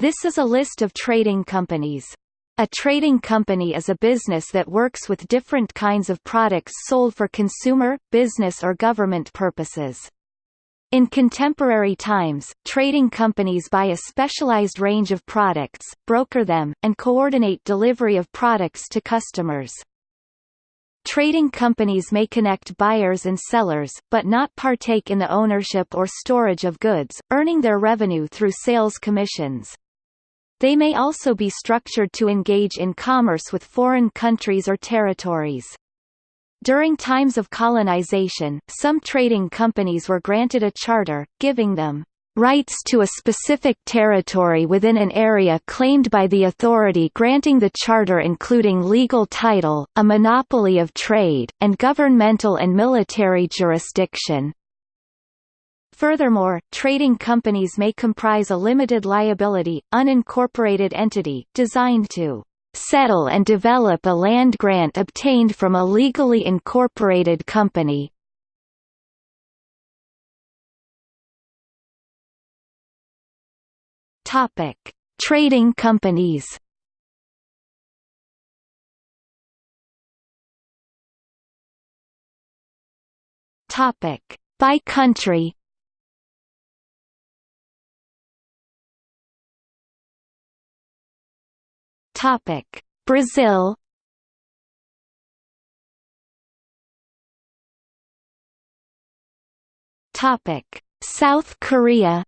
This is a list of trading companies. A trading company is a business that works with different kinds of products sold for consumer, business or government purposes. In contemporary times, trading companies buy a specialized range of products, broker them, and coordinate delivery of products to customers. Trading companies may connect buyers and sellers, but not partake in the ownership or storage of goods, earning their revenue through sales commissions. They may also be structured to engage in commerce with foreign countries or territories. During times of colonization, some trading companies were granted a charter, giving them rights to a specific territory within an area claimed by the authority granting the charter including legal title, a monopoly of trade, and governmental and military jurisdiction. Furthermore, trading companies may comprise a limited liability, unincorporated entity, designed to settle and develop a land grant obtained from a legally incorporated company. Topic: Trading companies. Topic: By country. Topic: Brazil. Topic: South Korea.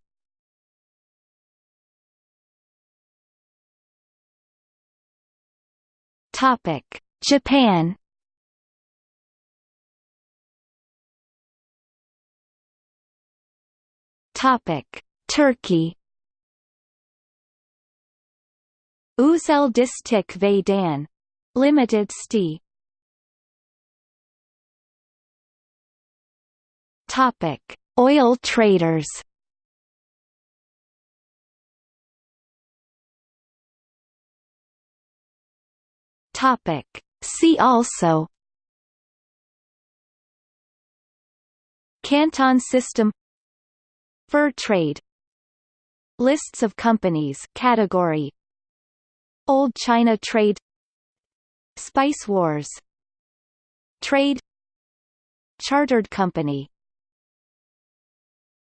Topic: Japan. Topic: Turkey. Uzel Distik ve Dan. Limited St. Topic: Oil traders. Topic. See also Canton system Fur trade Lists of companies category Old China trade. Spice wars. Trade. Chartered company